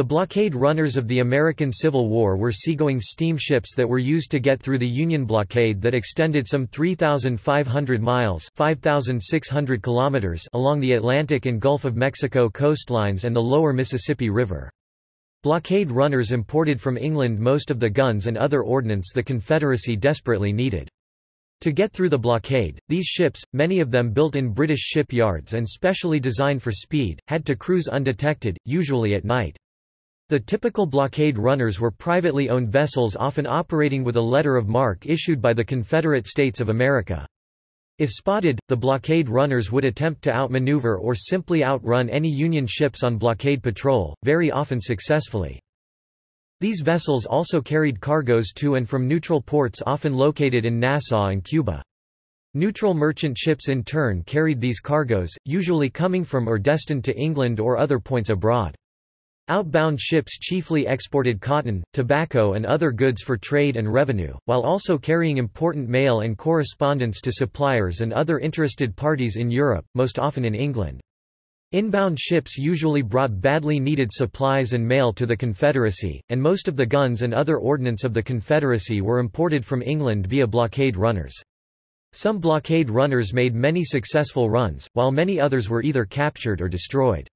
The blockade runners of the American Civil War were seagoing steamships that were used to get through the Union blockade that extended some 3,500 miles 5,600 kilometers along the Atlantic and Gulf of Mexico coastlines and the lower Mississippi River. Blockade runners imported from England most of the guns and other ordnance the Confederacy desperately needed. To get through the blockade, these ships, many of them built in British shipyards and specially designed for speed, had to cruise undetected, usually at night. The typical blockade runners were privately owned vessels often operating with a letter of marque issued by the Confederate States of America. If spotted, the blockade runners would attempt to outmaneuver or simply outrun any Union ships on blockade patrol, very often successfully. These vessels also carried cargoes to and from neutral ports often located in Nassau and Cuba. Neutral merchant ships in turn carried these cargoes, usually coming from or destined to England or other points abroad. Outbound ships chiefly exported cotton, tobacco and other goods for trade and revenue, while also carrying important mail and correspondence to suppliers and other interested parties in Europe, most often in England. Inbound ships usually brought badly needed supplies and mail to the Confederacy, and most of the guns and other ordnance of the Confederacy were imported from England via blockade runners. Some blockade runners made many successful runs, while many others were either captured or destroyed.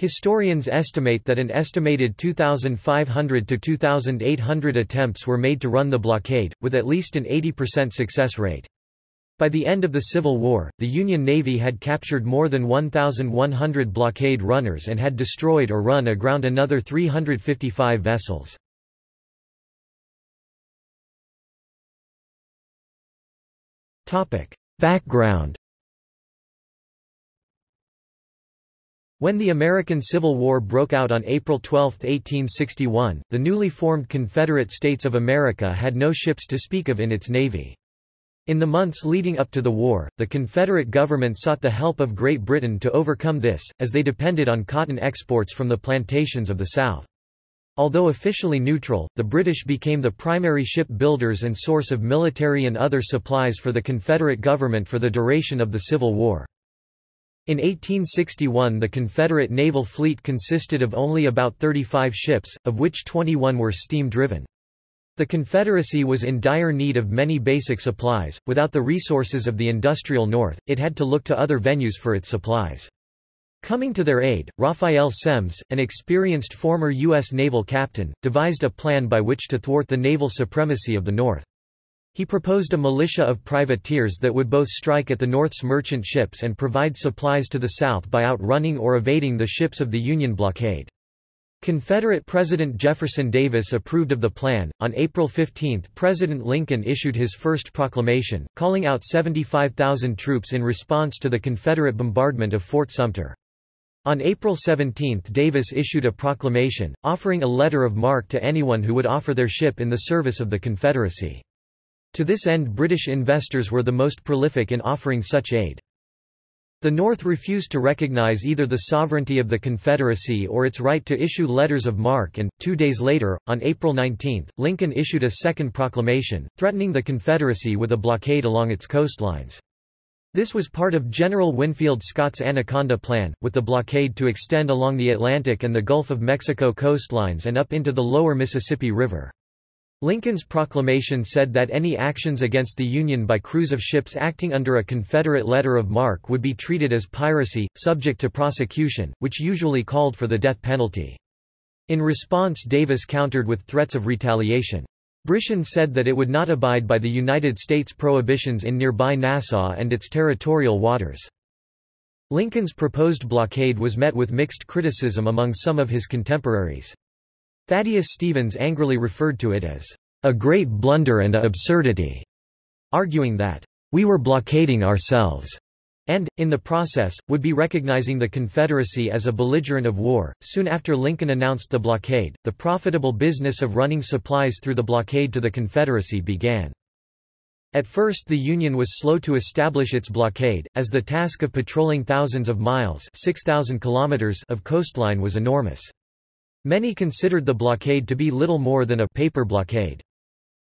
Historians estimate that an estimated 2,500 to 2,800 attempts were made to run the blockade, with at least an 80% success rate. By the end of the Civil War, the Union Navy had captured more than 1,100 blockade runners and had destroyed or run aground another 355 vessels. Background When the American Civil War broke out on April 12, 1861, the newly formed Confederate States of America had no ships to speak of in its navy. In the months leading up to the war, the Confederate government sought the help of Great Britain to overcome this, as they depended on cotton exports from the plantations of the South. Although officially neutral, the British became the primary ship builders and source of military and other supplies for the Confederate government for the duration of the Civil War. In 1861 the Confederate naval fleet consisted of only about 35 ships, of which 21 were steam-driven. The Confederacy was in dire need of many basic supplies, without the resources of the industrial North, it had to look to other venues for its supplies. Coming to their aid, Raphael Semmes, an experienced former U.S. naval captain, devised a plan by which to thwart the naval supremacy of the North. He proposed a militia of privateers that would both strike at the North's merchant ships and provide supplies to the South by outrunning or evading the ships of the Union blockade. Confederate President Jefferson Davis approved of the plan. On April 15, President Lincoln issued his first proclamation, calling out 75,000 troops in response to the Confederate bombardment of Fort Sumter. On April 17 Davis issued a proclamation, offering a letter of marque to anyone who would offer their ship in the service of the Confederacy. To this end British investors were the most prolific in offering such aid. The North refused to recognize either the sovereignty of the Confederacy or its right to issue letters of marque and, two days later, on April 19, Lincoln issued a second proclamation, threatening the Confederacy with a blockade along its coastlines. This was part of General Winfield Scott's Anaconda Plan, with the blockade to extend along the Atlantic and the Gulf of Mexico coastlines and up into the lower Mississippi River. Lincoln's proclamation said that any actions against the Union by crews of ships acting under a Confederate letter of marque would be treated as piracy, subject to prosecution, which usually called for the death penalty. In response Davis countered with threats of retaliation. Britain said that it would not abide by the United States prohibitions in nearby Nassau and its territorial waters. Lincoln's proposed blockade was met with mixed criticism among some of his contemporaries. Thaddeus Stevens angrily referred to it as a great blunder and a absurdity, arguing that we were blockading ourselves and, in the process, would be recognizing the Confederacy as a belligerent of war. Soon after Lincoln announced the blockade, the profitable business of running supplies through the blockade to the Confederacy began. At first the Union was slow to establish its blockade, as the task of patrolling thousands of miles 6,000 kilometers of coastline was enormous. Many considered the blockade to be little more than a paper blockade.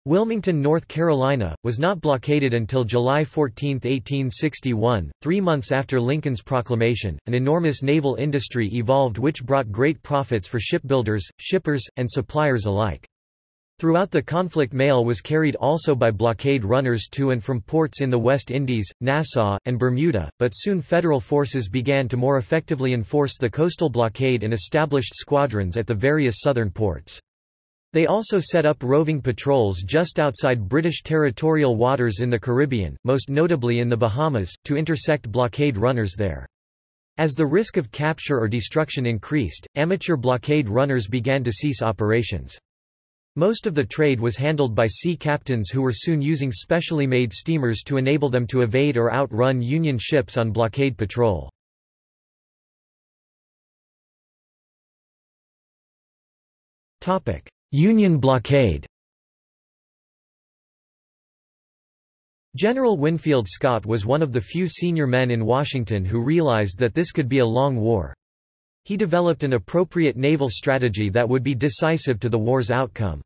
Wilmington, North Carolina, was not blockaded until July 14, 1861, three months after Lincoln's proclamation. An enormous naval industry evolved which brought great profits for shipbuilders, shippers, and suppliers alike. Throughout the conflict mail was carried also by blockade runners to and from ports in the West Indies, Nassau, and Bermuda, but soon federal forces began to more effectively enforce the coastal blockade and established squadrons at the various southern ports. They also set up roving patrols just outside British territorial waters in the Caribbean, most notably in the Bahamas, to intersect blockade runners there. As the risk of capture or destruction increased, amateur blockade runners began to cease operations. Most of the trade was handled by sea captains who were soon using specially made steamers to enable them to evade or outrun Union ships on blockade patrol. Union blockade General Winfield Scott was one of the few senior men in Washington who realized that this could be a long war. He developed an appropriate naval strategy that would be decisive to the war's outcome.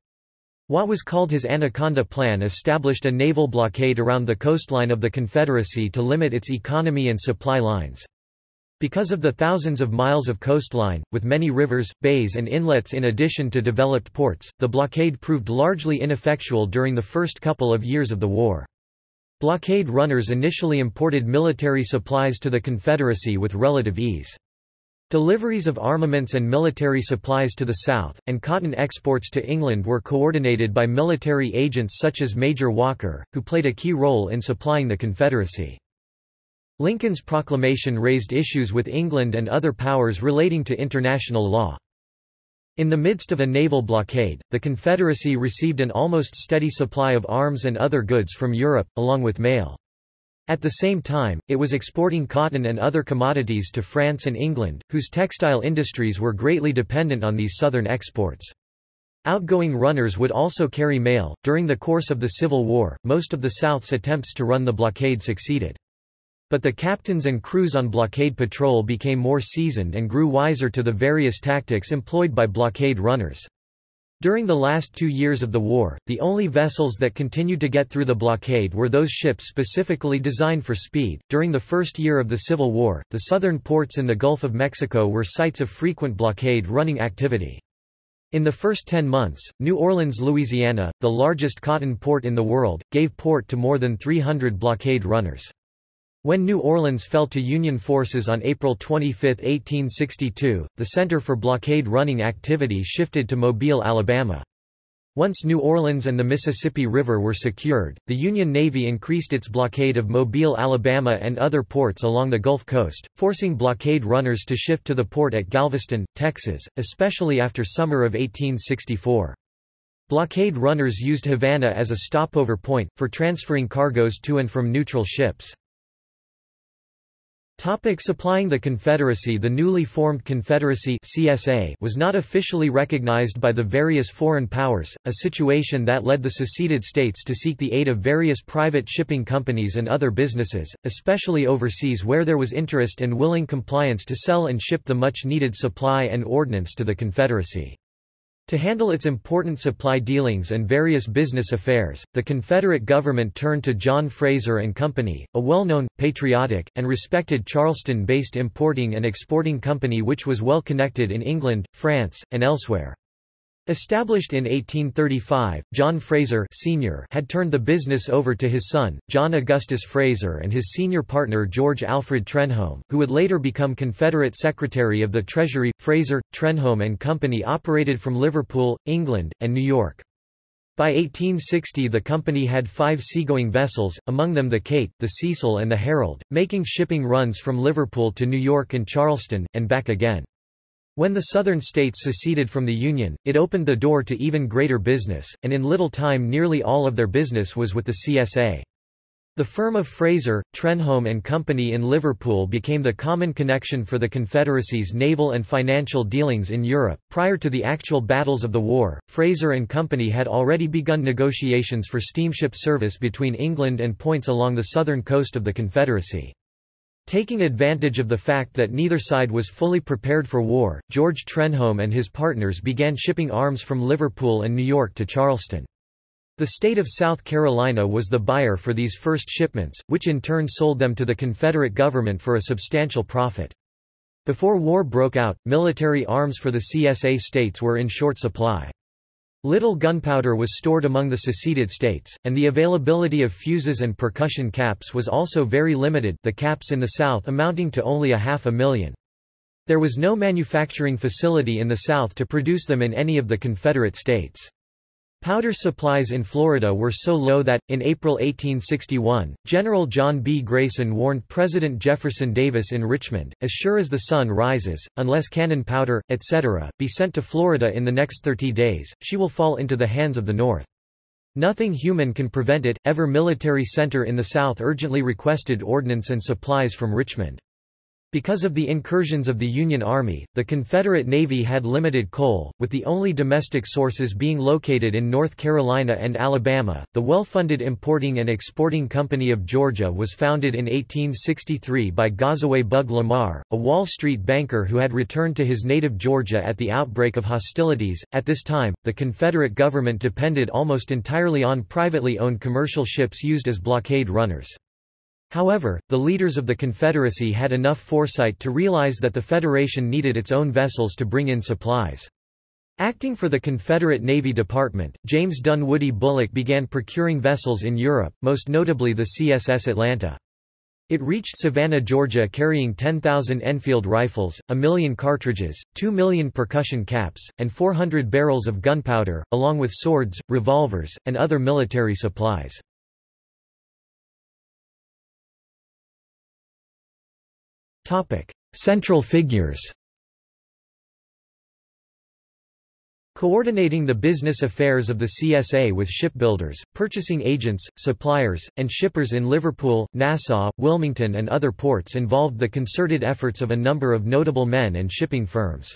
What was called his Anaconda Plan established a naval blockade around the coastline of the Confederacy to limit its economy and supply lines. Because of the thousands of miles of coastline, with many rivers, bays and inlets in addition to developed ports, the blockade proved largely ineffectual during the first couple of years of the war. Blockade runners initially imported military supplies to the Confederacy with relative ease. Deliveries of armaments and military supplies to the south, and cotton exports to England were coordinated by military agents such as Major Walker, who played a key role in supplying the Confederacy. Lincoln's proclamation raised issues with England and other powers relating to international law. In the midst of a naval blockade, the Confederacy received an almost steady supply of arms and other goods from Europe, along with mail. At the same time, it was exporting cotton and other commodities to France and England, whose textile industries were greatly dependent on these southern exports. Outgoing runners would also carry mail. During the course of the Civil War, most of the South's attempts to run the blockade succeeded. But the captains and crews on blockade patrol became more seasoned and grew wiser to the various tactics employed by blockade runners. During the last two years of the war, the only vessels that continued to get through the blockade were those ships specifically designed for speed. During the first year of the Civil War, the southern ports in the Gulf of Mexico were sites of frequent blockade running activity. In the first 10 months, New Orleans, Louisiana, the largest cotton port in the world, gave port to more than 300 blockade runners. When New Orleans fell to Union forces on April 25, 1862, the center for blockade running activity shifted to Mobile, Alabama. Once New Orleans and the Mississippi River were secured, the Union Navy increased its blockade of Mobile, Alabama and other ports along the Gulf Coast, forcing blockade runners to shift to the port at Galveston, Texas, especially after summer of 1864. Blockade runners used Havana as a stopover point, for transferring cargoes to and from neutral ships. Topic supplying the Confederacy The newly formed Confederacy CSA was not officially recognized by the various foreign powers, a situation that led the seceded states to seek the aid of various private shipping companies and other businesses, especially overseas where there was interest and willing compliance to sell and ship the much-needed supply and ordnance to the Confederacy. To handle its important supply dealings and various business affairs, the Confederate government turned to John Fraser and Company, a well-known, patriotic, and respected Charleston-based importing and exporting company which was well connected in England, France, and elsewhere. Established in 1835, John Fraser Sr. had turned the business over to his son, John Augustus Fraser and his senior partner George Alfred Trenholm, who would later become Confederate Secretary of the Treasury. Fraser, Trenholm and Company operated from Liverpool, England, and New York. By 1860 the company had five seagoing vessels, among them the Kate, the Cecil and the Herald, making shipping runs from Liverpool to New York and Charleston, and back again. When the Southern states seceded from the Union, it opened the door to even greater business, and in little time nearly all of their business was with the CSA. The firm of Fraser, Trenholm and Company in Liverpool became the common connection for the Confederacy's naval and financial dealings in Europe. Prior to the actual battles of the war, Fraser and Company had already begun negotiations for steamship service between England and points along the southern coast of the Confederacy. Taking advantage of the fact that neither side was fully prepared for war, George Trenholm and his partners began shipping arms from Liverpool and New York to Charleston. The state of South Carolina was the buyer for these first shipments, which in turn sold them to the Confederate government for a substantial profit. Before war broke out, military arms for the CSA states were in short supply. Little gunpowder was stored among the seceded states, and the availability of fuses and percussion caps was also very limited the caps in the South amounting to only a half a million. There was no manufacturing facility in the South to produce them in any of the Confederate states. Powder supplies in Florida were so low that, in April 1861, General John B. Grayson warned President Jefferson Davis in Richmond, as sure as the sun rises, unless cannon powder, etc., be sent to Florida in the next 30 days, she will fall into the hands of the North. Nothing human can prevent it. Ever military center in the South urgently requested ordnance and supplies from Richmond. Because of the incursions of the Union Army, the Confederate Navy had limited coal, with the only domestic sources being located in North Carolina and Alabama. The well-funded Importing and Exporting Company of Georgia was founded in 1863 by Gazaway Bugg Lamar, a Wall Street banker who had returned to his native Georgia at the outbreak of hostilities. At this time, the Confederate government depended almost entirely on privately owned commercial ships used as blockade runners. However, the leaders of the Confederacy had enough foresight to realize that the Federation needed its own vessels to bring in supplies. Acting for the Confederate Navy Department, James Dunwoody Bulloch began procuring vessels in Europe, most notably the CSS Atlanta. It reached Savannah, Georgia carrying 10,000 Enfield rifles, a million cartridges, 2 million percussion caps, and 400 barrels of gunpowder, along with swords, revolvers, and other military supplies. Central figures Coordinating the business affairs of the CSA with shipbuilders, purchasing agents, suppliers, and shippers in Liverpool, Nassau, Wilmington and other ports involved the concerted efforts of a number of notable men and shipping firms.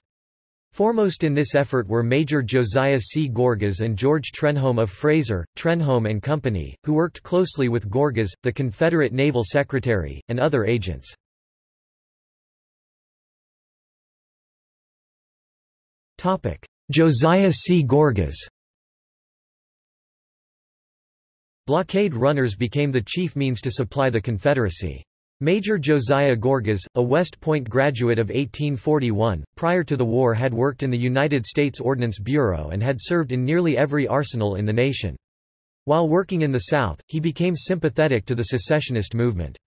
Foremost in this effort were Major Josiah C. Gorgas and George Trenholm of Fraser, Trenholm and Company, who worked closely with Gorgas, the Confederate Naval Secretary, and other agents. Josiah C. Gorgas Blockade runners became the chief means to supply the Confederacy. Major Josiah Gorgas, a West Point graduate of 1841, prior to the war had worked in the United States Ordnance Bureau and had served in nearly every arsenal in the nation. While working in the South, he became sympathetic to the secessionist movement.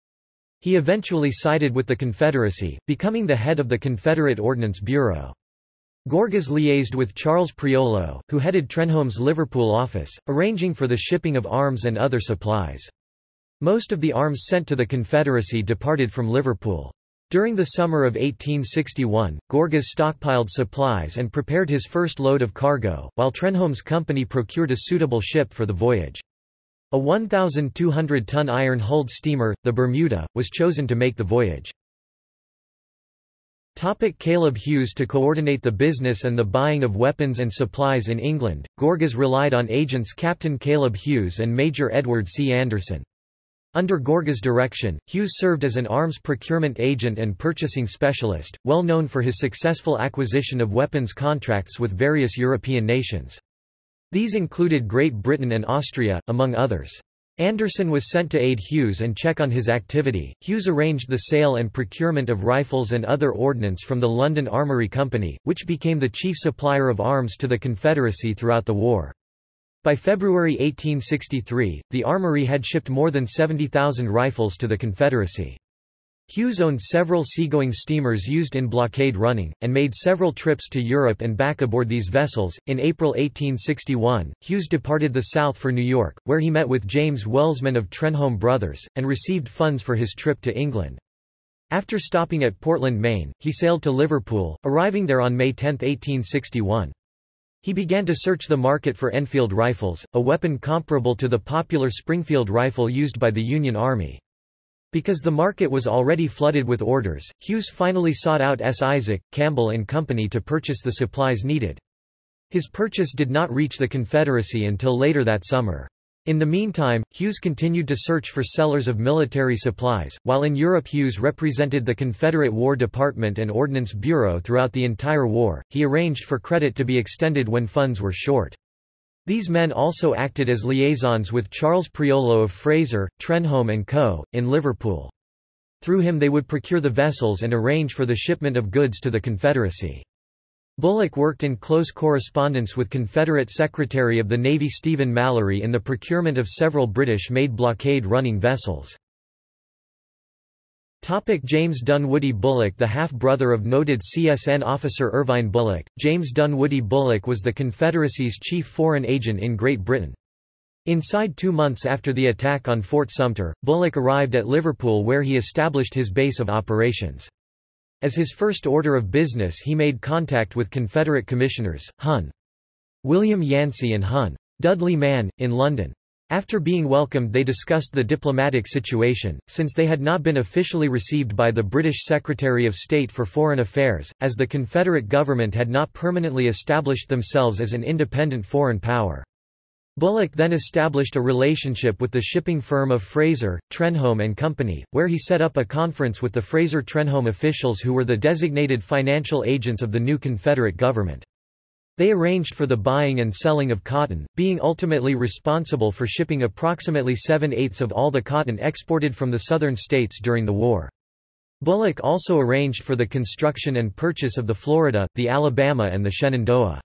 He eventually sided with the Confederacy, becoming the head of the Confederate Ordnance Bureau. Gorgas liaised with Charles Prioleau, who headed Trenholm's Liverpool office, arranging for the shipping of arms and other supplies. Most of the arms sent to the Confederacy departed from Liverpool. During the summer of 1861, Gorgas stockpiled supplies and prepared his first load of cargo, while Trenholm's company procured a suitable ship for the voyage. A 1,200-ton iron-hulled steamer, the Bermuda, was chosen to make the voyage. Topic Caleb Huse To coordinate the business and the buying of weapons and supplies in England, Gorgas relied on agents Captain Caleb Huse and Major Edward C. Anderson. Under Gorgas' direction, Huse served as an arms procurement agent and purchasing specialist, well known for his successful acquisition of weapons contracts with various European nations. These included Great Britain and Austria, among others. Anderson was sent to aid Huse and check on his activity. Huse arranged the sale and procurement of rifles and other ordnance from the London Armoury Company, which became the chief supplier of arms to the Confederacy throughout the war. By February 1863, the armory had shipped more than 70,000 rifles to the Confederacy. Huse owned several seagoing steamers used in blockade running, and made several trips to Europe and back aboard these vessels. In April 1861, Huse departed the South for New York, where he met with James Welsman of Trenholm Brothers, and received funds for his trip to England. After stopping at Portland, Maine, he sailed to Liverpool, arriving there on May 10, 1861. He began to search the market for Enfield rifles, a weapon comparable to the popular Springfield rifle used by the Union Army. Because the market was already flooded with orders, Huse finally sought out S. Isaac, Campbell and Company to purchase the supplies needed. His purchase did not reach the Confederacy until later that summer. In the meantime, Huse continued to search for sellers of military supplies. While in Europe, Huse represented the Confederate War Department and Ordnance Bureau throughout the entire war. He arranged for credit to be extended when funds were short. These men also acted as liaisons with Charles Prioleau of Fraser, Trenholm & Co., in Liverpool. Through him they would procure the vessels and arrange for the shipment of goods to the Confederacy. Bulloch worked in close correspondence with Confederate Secretary of the Navy Stephen Mallory in the procurement of several British-made blockade-running vessels. Topic James Dunwoody Bulloch The half-brother of noted CSN officer Irvine Bulloch, James Dunwoody Bulloch was the Confederacy's chief foreign agent in Great Britain. Inside two months after the attack on Fort Sumter, Bulloch arrived at Liverpool where he established his base of operations. As his first order of business he made contact with Confederate commissioners, Hun. William Yancey and Hun. Dudley Mann, in London. After being welcomed they discussed the diplomatic situation, since they had not been officially received by the British Secretary of State for Foreign Affairs, as the Confederate government had not permanently established themselves as an independent foreign power. Bulloch then established a relationship with the shipping firm of Fraser, Trenholm & Company, where he set up a conference with the Fraser-Trenholm officials who were the designated financial agents of the new Confederate government. They arranged for the buying and selling of cotton, being ultimately responsible for shipping approximately seven-eighths of all the cotton exported from the southern states during the war. Bulloch also arranged for the construction and purchase of the Florida, the Alabama and the Shenandoah.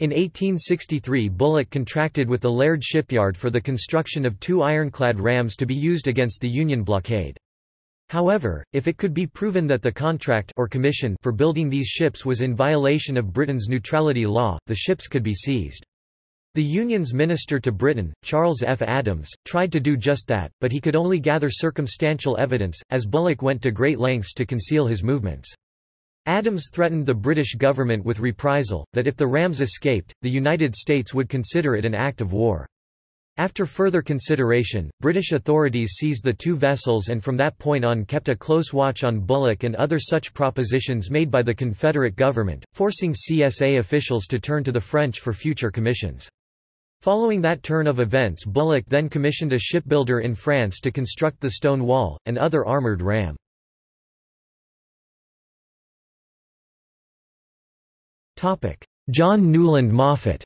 In 1863 Bulloch contracted with the Laird shipyard for the construction of two ironclad rams to be used against the Union blockade. However, if it could be proven that the contract or commission for building these ships was in violation of Britain's neutrality law, the ships could be seized. The Union's minister to Britain, Charles F. Adams, tried to do just that, but he could only gather circumstantial evidence, as Bulloch went to great lengths to conceal his movements. Adams threatened the British government with reprisal, that if the rams escaped, the United States would consider it an act of war. After further consideration, British authorities seized the two vessels and from that point on kept a close watch on Bulloch and other such propositions made by the Confederate government, forcing CSA officials to turn to the French for future commissions. Following that turn of events Bulloch then commissioned a shipbuilder in France to construct the Stonewall, and other armoured ram. John Newland Maffitt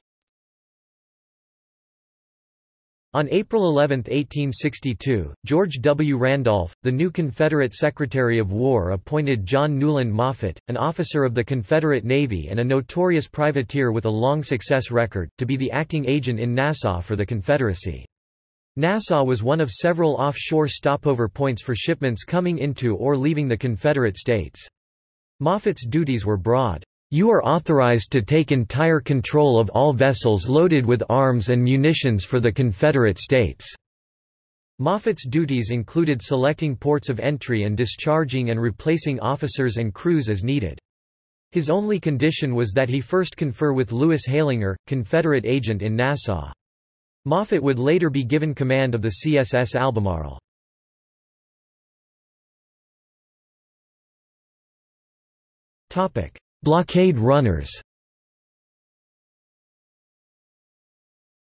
On April 11, 1862, George W. Randolph, the new Confederate Secretary of War appointed John Newland Maffitt, an officer of the Confederate Navy and a notorious privateer with a long success record, to be the acting agent in Nassau for the Confederacy. Nassau was one of several offshore stopover points for shipments coming into or leaving the Confederate States. Maffitt's duties were broad. You are authorized to take entire control of all vessels loaded with arms and munitions for the Confederate States." Maffitt's duties included selecting ports of entry and discharging and replacing officers and crews as needed. His only condition was that he first confer with Lewis Heyliger, Confederate agent in Nassau. Maffitt would later be given command of the CSS Albemarle. Topic: Blockade runners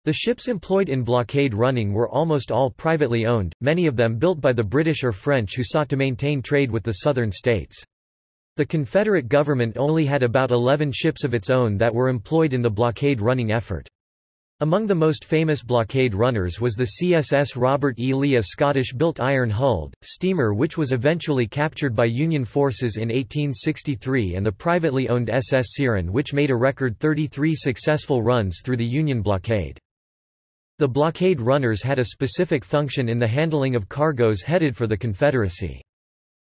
The ships employed in blockade running were almost all privately owned, many of them built by the British or French who sought to maintain trade with the southern states. The Confederate government only had about 11 ships of its own that were employed in the blockade running effort. Among the most famous blockade runners was the CSS Robert E. Lee a Scottish-built iron-hulled, steamer which was eventually captured by Union forces in 1863 and the privately owned SS Syren which made a record 33 successful runs through the Union blockade. The blockade runners had a specific function in the handling of cargoes headed for the Confederacy.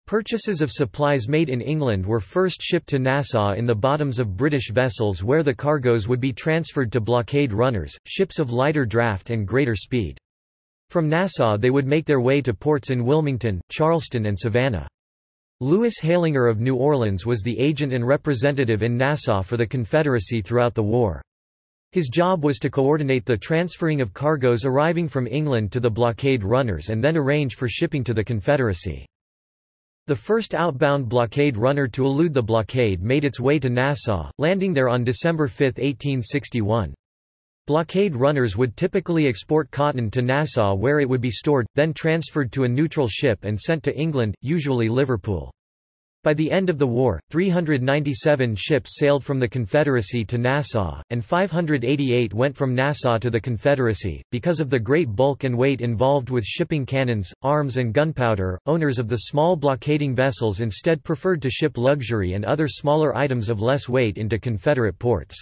Purchases of supplies made in England were first shipped to Nassau in the bottoms of British vessels where the cargoes would be transferred to blockade runners, ships of lighter draft and greater speed. From Nassau they would make their way to ports in Wilmington, Charleston and Savannah. Lewis Heyliger of New Orleans was the agent and representative in Nassau for the Confederacy throughout the war. His job was to coordinate the transferring of cargoes arriving from England to the blockade runners and then arrange for shipping to the Confederacy. The first outbound blockade runner to elude the blockade made its way to Nassau, landing there on December 5, 1861. Blockade runners would typically export cotton to Nassau where it would be stored, then transferred to a neutral ship and sent to England, usually Liverpool. By the end of the war, 397 ships sailed from the Confederacy to Nassau, and 588 went from Nassau to the Confederacy. Because of the great bulk and weight involved with shipping cannons, arms, and gunpowder, owners of the small blockading vessels instead preferred to ship luxury and other smaller items of less weight into Confederate ports.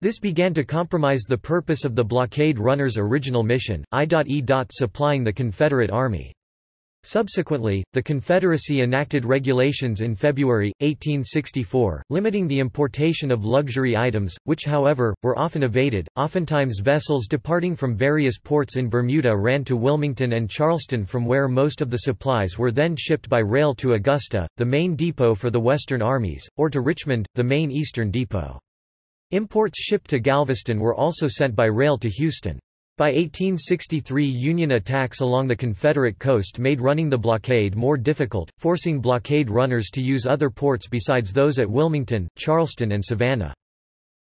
This began to compromise the purpose of the blockade runners' original mission, I.E. supplying the Confederate Army. Subsequently, the Confederacy enacted regulations in February, 1864, limiting the importation of luxury items, which however, were often evaded. Oftentimes vessels departing from various ports in Bermuda ran to Wilmington and Charleston from where most of the supplies were then shipped by rail to Augusta, the main depot for the Western armies, or to Richmond, the main eastern depot. Imports shipped to Galveston were also sent by rail to Houston. By 1863 Union attacks along the Confederate coast made running the blockade more difficult, forcing blockade runners to use other ports besides those at Wilmington, Charleston and Savannah.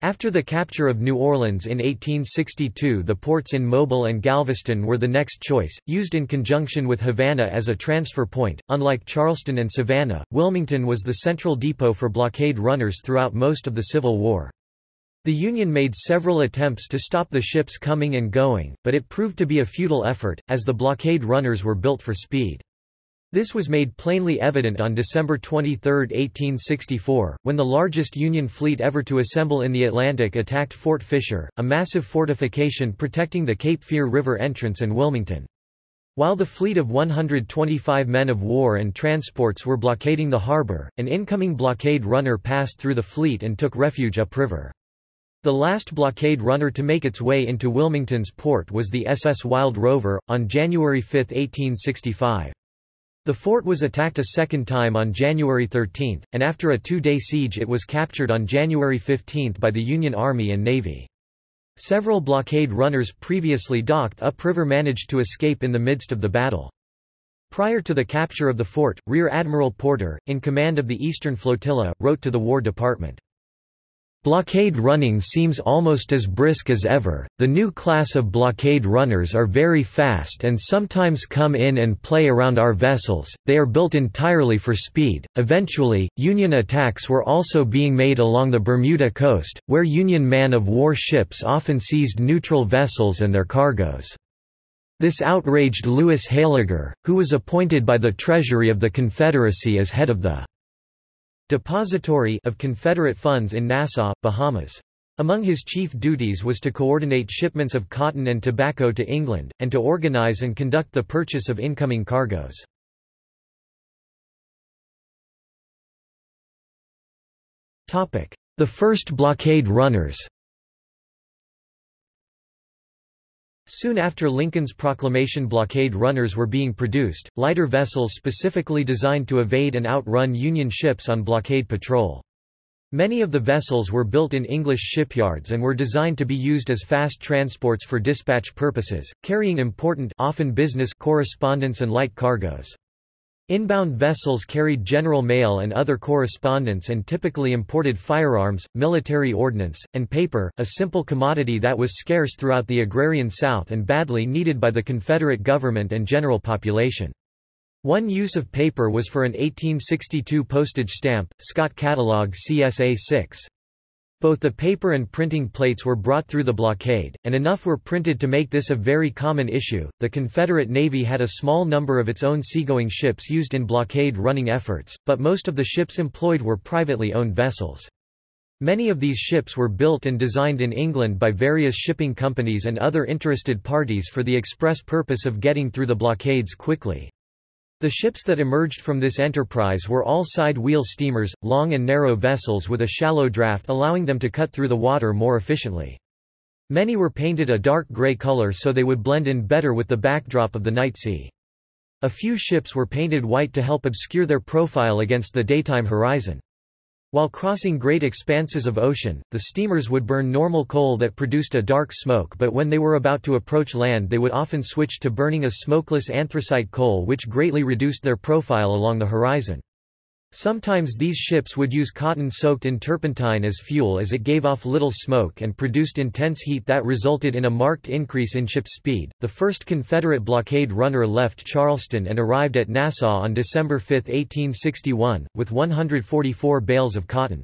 After the capture of New Orleans in 1862 the ports in Mobile and Galveston were the next choice, used in conjunction with Havana as a transfer point. Unlike Charleston and Savannah, Wilmington was the central depot for blockade runners throughout most of the Civil War. The Union made several attempts to stop the ships coming and going, but it proved to be a futile effort, as the blockade runners were built for speed. This was made plainly evident on December 23, 1864, when the largest Union fleet ever to assemble in the Atlantic attacked Fort Fisher, a massive fortification protecting the Cape Fear River entrance and Wilmington. While the fleet of 125 men of war and transports were blockading the harbor, an incoming blockade runner passed through the fleet and took refuge upriver. The last blockade runner to make its way into Wilmington's port was the SS Wild Rover, on January 5, 1865. The fort was attacked a second time on January 13, and after a two-day siege it was captured on January 15 by the Union Army and Navy. Several blockade runners previously docked upriver managed to escape in the midst of the battle. Prior to the capture of the fort, Rear Admiral Porter, in command of the Eastern Flotilla, wrote to the War Department, Blockade running seems almost as brisk as ever. The new class of blockade runners are very fast and sometimes come in and play around our vessels. They are built entirely for speed. Eventually, Union attacks were also being made along the Bermuda coast, where Union man of war ships often seized neutral vessels and their cargoes. This outraged Lewis Heyliger, who was appointed by the Treasury of the Confederacy as head of the depository of Confederate funds in Nassau, Bahamas. Among his chief duties was to coordinate shipments of cotton and tobacco to England, and to organize and conduct the purchase of incoming cargoes. The first blockade runners Soon after Lincoln's proclamation blockade runners were being produced, lighter vessels specifically designed to evade and outrun Union ships on blockade patrol. Many of the vessels were built in English shipyards and were designed to be used as fast transports for dispatch purposes, carrying important often business correspondence and light cargoes. Inbound vessels carried general mail and other correspondence and typically imported firearms, military ordnance, and paper, a simple commodity that was scarce throughout the agrarian South and badly needed by the Confederate government and general population. One use of paper was for an 1862 postage stamp, Scott Catalog CSA 6. Both the paper and printing plates were brought through the blockade, and enough were printed to make this a very common issue. The Confederate Navy had a small number of its own seagoing ships used in blockade running efforts, but most of the ships employed were privately owned vessels. Many of these ships were built and designed in England by various shipping companies and other interested parties for the express purpose of getting through the blockades quickly. The ships that emerged from this enterprise were all side-wheel steamers, long and narrow vessels with a shallow draft allowing them to cut through the water more efficiently. Many were painted a dark gray color so they would blend in better with the backdrop of the night sea. A few ships were painted white to help obscure their profile against the daytime horizon. While crossing great expanses of ocean, the steamers would burn normal coal that produced a dark smoke but when they were about to approach land they would often switch to burning a smokeless anthracite coal which greatly reduced their profile along the horizon. Sometimes these ships would use cotton soaked in turpentine as fuel as it gave off little smoke and produced intense heat that resulted in a marked increase in ship speed. The first Confederate blockade runner left Charleston and arrived at Nassau on December 5, 1861, with 144 bales of cotton.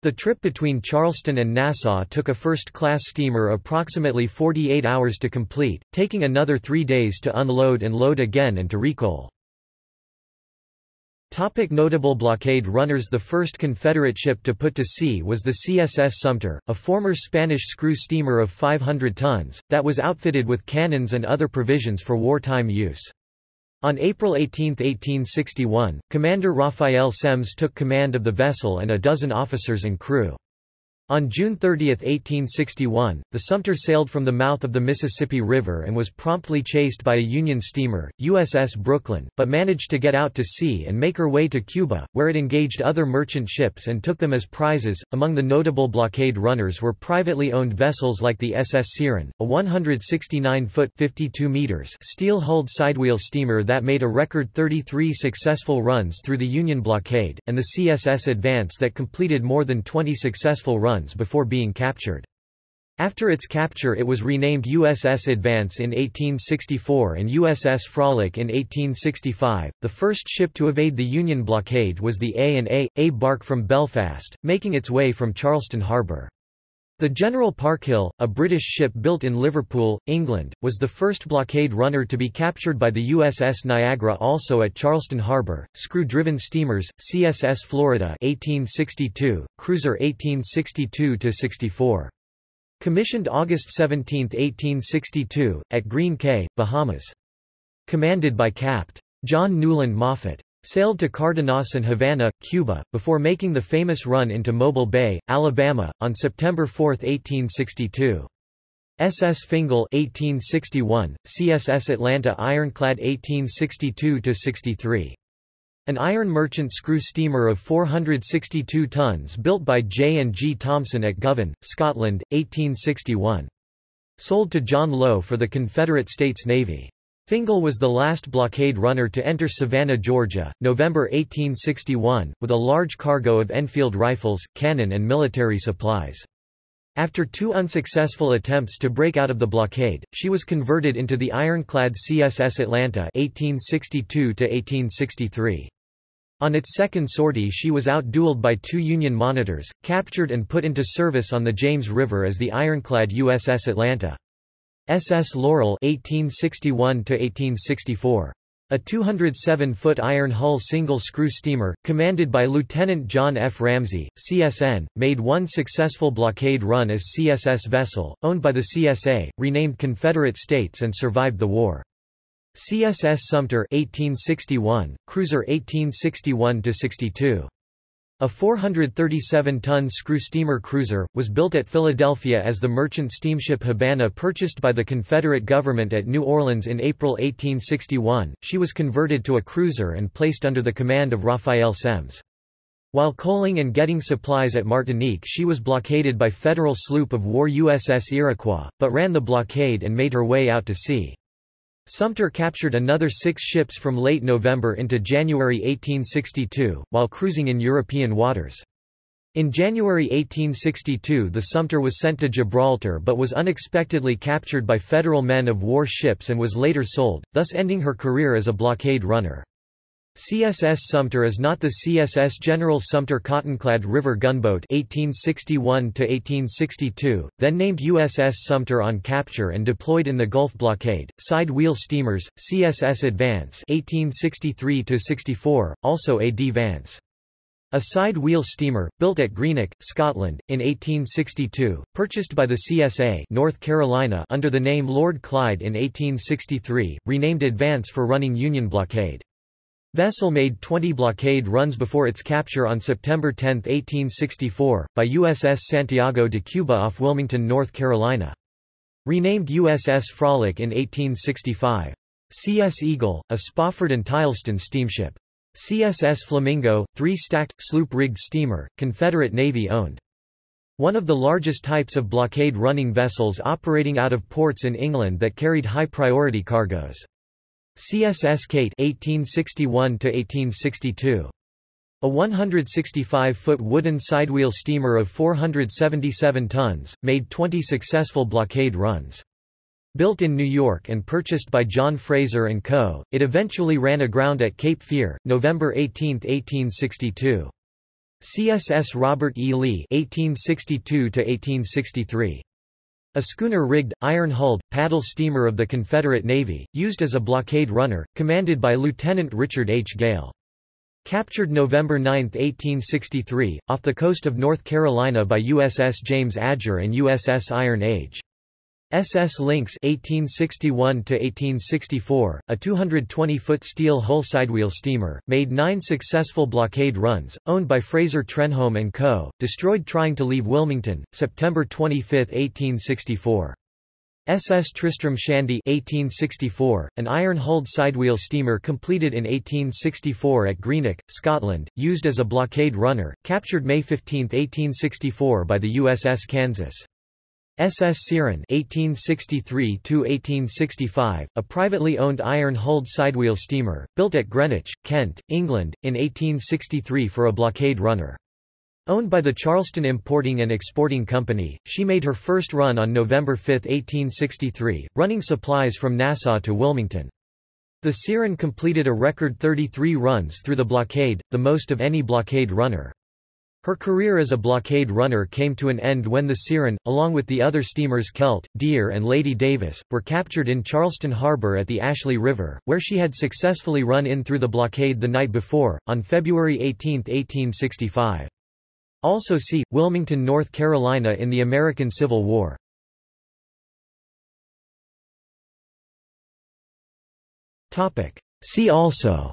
The trip between Charleston and Nassau took a first-class steamer approximately 48 hours to complete, taking another three days to unload and load again and to recoal. Topic notable blockade runners The first Confederate ship to put to sea was the CSS Sumter, a former Spanish screw steamer of 500 tons, that was outfitted with cannons and other provisions for wartime use. On April 18, 1861, Commander Raphael Semmes took command of the vessel and a dozen officers and crew. On June 30, 1861, the Sumter sailed from the mouth of the Mississippi River and was promptly chased by a Union steamer, USS Brooklyn, but managed to get out to sea and make her way to Cuba, where it engaged other merchant ships and took them as prizes. Among the notable blockade runners were privately owned vessels like the SS Syren, a 169-foot (52 meters) steel-hulled sidewheel steamer that made a record 33 successful runs through the Union blockade, and the CSS Advance that completed more than 20 successful runs runs before being captured. After its capture it was renamed USS Advance in 1864 and USS Frolic in 1865. The first ship to evade the Union blockade was the A&A, A bark from Belfast, making its way from Charleston Harbour. The General Parkhill, a British ship built in Liverpool, England, was the first blockade runner to be captured by the USS Niagara also at Charleston Harbour. Screw-driven steamers, CSS Florida 1862, cruiser 1862-64. Commissioned August 17, 1862, at Green Cay, Bahamas. Commanded by Capt. John Newland Maffitt sailed to Cardenas and Havana, Cuba, before making the famous run into Mobile Bay, Alabama, on September 4, 1862. SS Fingal 1861, CSS Atlanta Ironclad 1862-63. An iron merchant screw steamer of 462 tons built by J. and G. Thompson at Govan, Scotland, 1861. Sold to John Lowe for the Confederate States Navy. Fingal was the last blockade runner to enter Savannah, Georgia, November 1861, with a large cargo of Enfield rifles, cannon and military supplies. After two unsuccessful attempts to break out of the blockade, she was converted into the ironclad CSS Atlanta 1862 -1863. On its second sortie she was outdueled by two Union monitors, captured and put into service on the James River as the ironclad USS Atlanta. SS Laurel 1861 1864 a 207-foot iron hull single-screw steamer, commanded by Lieutenant John F. Ramsey, CSN, made one successful blockade run as CSS vessel, owned by the CSA, renamed Confederate States and survived the war. CSS Sumter 1861, cruiser 1861-62. A 437-ton screw steamer cruiser, was built at Philadelphia as the merchant steamship Habana purchased by the Confederate government at New Orleans in April 1861. She was converted to a cruiser and placed under the command of Raphael Semmes. While coaling and getting supplies at Martinique she was blockaded by federal sloop of war USS Iroquois, but ran the blockade and made her way out to sea. Sumter captured another six ships from late November into January 1862, while cruising in European waters. In January 1862 the Sumter was sent to Gibraltar but was unexpectedly captured by Federal men of war ships and was later sold, thus ending her career as a blockade runner. CSS Sumter is not the CSS General Sumter Cottonclad River Gunboat 1861-1862, then named USS Sumter on capture and deployed in the Gulf blockade. Side wheel steamers, CSS Advance 1863-64, also AD Vance. A side wheel steamer, built at Greenock, Scotland, in 1862, purchased by the CSA North Carolina under the name Lord Clyde in 1863, renamed Advance for running Union blockade. Vessel made 20 blockade runs before its capture on September 10, 1864, by USS Santiago de Cuba off Wilmington, North Carolina. Renamed USS Frolic in 1865. CS Eagle, a Spofford and Tileston steamship. CSS Flamingo, three-stacked, sloop-rigged steamer, Confederate Navy owned. One of the largest types of blockade-running vessels operating out of ports in England that carried high-priority cargoes. CSS Kate 1861 1862. A 165-foot wooden sidewheel steamer of 477 tons, made 20 successful blockade runs. Built in New York and purchased by John Fraser & Co., it eventually ran aground at Cape Fear, November 18, 1862. CSS Robert E. Lee 1862 -1863. A schooner-rigged, iron-hulled, paddle steamer of the Confederate Navy, used as a blockade runner, commanded by Lieutenant Richard H. Gale. Captured November 9, 1863, off the coast of North Carolina by USS James Adger and USS Iron Age. SS Lynx 1861–1864, a 220-foot steel hull sidewheel steamer, made nine successful blockade runs, owned by Fraser Trenholm & Co., destroyed trying to leave Wilmington, September 25, 1864. SS Tristram Shandy 1864, an iron-hulled sidewheel steamer completed in 1864 at Greenock, Scotland, used as a blockade runner, captured May 15, 1864 by the USS Kansas. SS Syren (1863–1865), a privately owned iron-hulled sidewheel steamer, built at Greenwich, Kent, England, in 1863 for a blockade runner. Owned by the Charleston Importing and Exporting Company, she made her first run on November 5, 1863, running supplies from Nassau to Wilmington. The Syren completed a record 33 runs through the blockade, the most of any blockade runner. Her career as a blockade runner came to an end when the Syren, along with the other steamers Celt, Deer and Lady Davis, were captured in Charleston Harbor at the Ashley River, where she had successfully run in through the blockade the night before, on February 18, 1865. Also see, Wilmington, North Carolina in the American Civil War. See also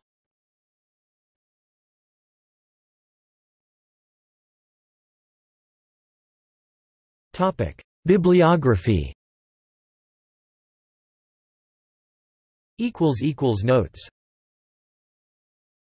Bibliography. Equals equals Notes